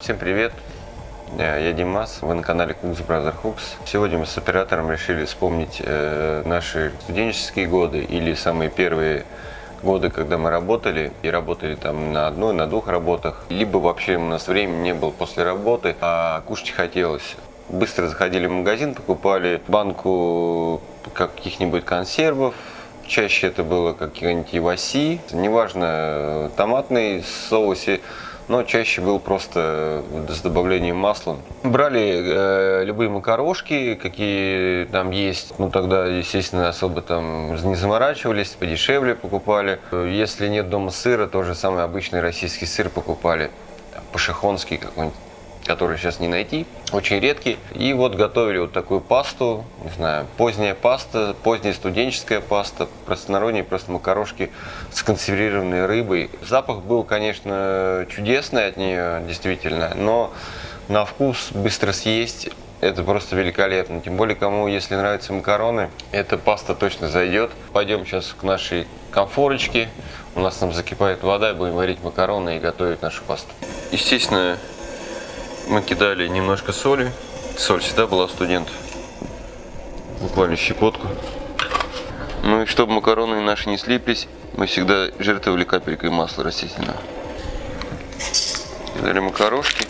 Всем привет! Э, Я Димас, вы на канале Cooks Brother Hooks. Сегодня мы с оператором решили вспомнить э, наши студенческие годы или самые первые годы, когда мы работали и работали там на одной, на двух работах. Либо вообще у нас времени не было после работы, а кушать хотелось. Быстро заходили в магазин, покупали банку каких-нибудь консервов, Чаще это было какие-нибудь иваси, неважно, томатный соусе, но чаще был просто с добавлением масла. Брали э, любые макарошки, какие там есть. Ну тогда, естественно, особо там не заморачивались, подешевле покупали. Если нет дома сыра, тоже самый обычный российский сыр покупали. Пашихонский какой-нибудь который сейчас не найти, очень редкий. И вот готовили вот такую пасту, не знаю, поздняя паста, поздняя студенческая паста, простонародние просто макарошки с консервированной рыбой. Запах был, конечно, чудесный от нее, действительно, но на вкус быстро съесть это просто великолепно. Тем более, кому, если нравятся макароны, эта паста точно зайдет. Пойдем сейчас к нашей конфорочке. У нас там закипает вода, будем варить макароны и готовить нашу пасту. Естественно, мы кидали немножко соли. Соль всегда была у студентов. Буквально щепотку. Ну и чтобы макароны наши не слиплись, мы всегда жертвовали капелькой масла растительного. Кидали макарошки.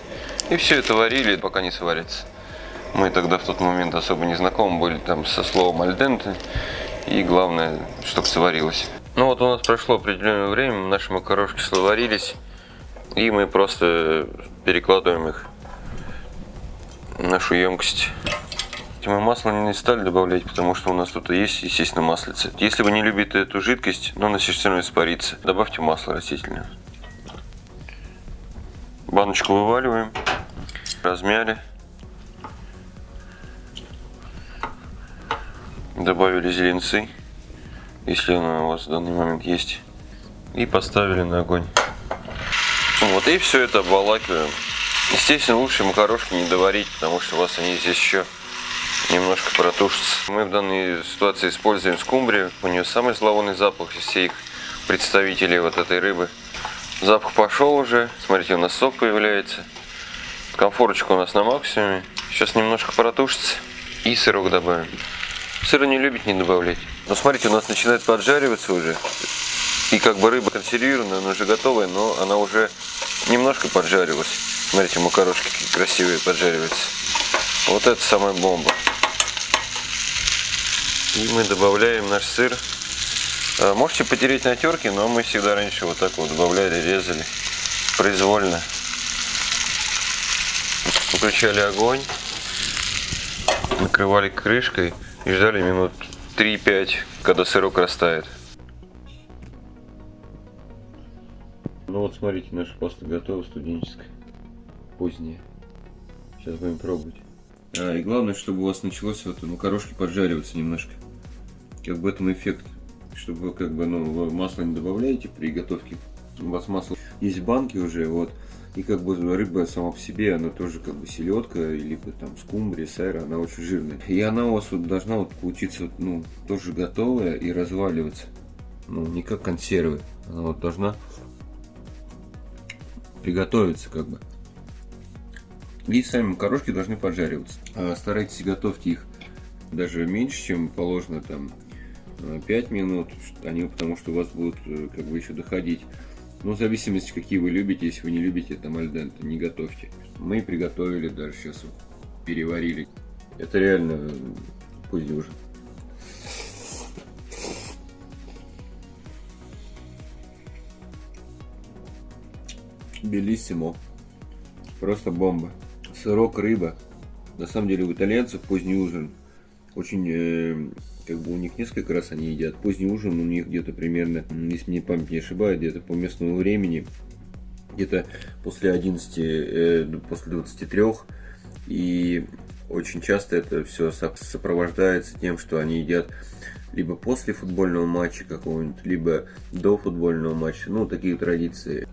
И все это варили, пока не сварится. Мы тогда в тот момент особо не знакомы были там со словом альденте. И главное, чтобы сварилось. Ну вот у нас прошло определенное время, наши макарошки сварились. И мы просто перекладываем их нашу емкость. Мы масло не стали добавлять, потому что у нас тут есть, естественно, маслица. Если вы не любите эту жидкость, но она все равно испарится, добавьте масло растительное. Баночку вываливаем, размяли. Добавили зеленцы, если она у вас в данный момент есть. И поставили на огонь. Вот, и все это обволакиваем. Естественно, лучше макарошки не доварить, потому что у вас они здесь еще немножко протушатся. Мы в данной ситуации используем скумбрию. У нее самый зловонный запах из всех представителей вот этой рыбы. Запах пошел уже. Смотрите, у нас сок появляется. Комфорочка у нас на максимуме. Сейчас немножко протушится. И сырок добавим. Сыра не любить не добавлять. Но смотрите, у нас начинает поджариваться уже. И как бы рыба консервированная, она уже готовая, но она уже немножко поджарилась. Смотрите, макарошки какие красивые поджариваются. Вот это самая бомба. И мы добавляем наш сыр. А, можете потереть на терке, но мы всегда раньше вот так вот добавляли, резали произвольно. Выключали огонь, накрывали крышкой и ждали минут 3-5, когда сырок растает. Ну вот смотрите, наша паста готова, студенческая, поздняя. Сейчас будем пробовать. А, и главное, чтобы у вас началось вот макарошки поджариваться немножко. Как бы этом эффект, чтобы как бы, ну, вы масло не добавляете при готовке. У вас масло есть в банке уже, вот. И как бы рыба сама по себе, она тоже как бы селедка, либо там скумбрия, сайра, она очень жирная. И она у вас вот должна вот получиться, ну, тоже готовая и разваливаться. Ну, не как консервы. Она вот должна приготовиться как бы. И сами макарошки должны поджариваться. А старайтесь готовьте их даже меньше, чем положено там 5 минут, они, потому что у вас будут как бы еще доходить. Ну, в зависимости, какие вы любите, если вы не любите там альденте, не готовьте. Мы приготовили, даже сейчас переварили. Это реально поздний ужин. Белиссимо. Просто бомба. Сырок, рыба. На самом деле у итальянцев поздний ужин очень, э, как бы у них несколько раз они едят. Поздний ужин у них где-то примерно, если мне память не ошибает, где-то по местному времени, где-то после 11, э, после 23. И очень часто это все сопровождается тем, что они едят либо после футбольного матча какого-нибудь, либо до футбольного матча. Ну, такие традиции.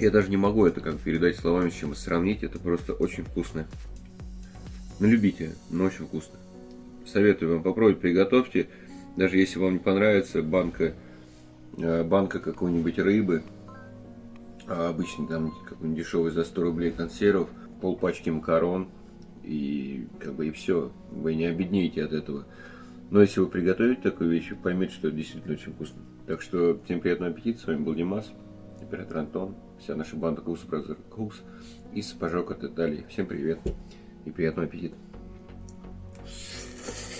Я даже не могу это как передать словами, с чем сравнить. Это просто очень вкусно. Ну, любите, но очень вкусно. Советую вам попробовать, приготовьте. Даже если вам не понравится банка, э, банка какой-нибудь рыбы, а обычно там какой-нибудь дешевый за 100 рублей консервов, пол пачки макарон и как бы и все. Вы не обеднеете от этого. Но если вы приготовите такую вещь, поймете, что это действительно очень вкусно. Так что всем приятного аппетита, с вами был Димас. Император Антон, вся наша банда Goose Brother и из от Италии. Всем привет и приятного аппетита!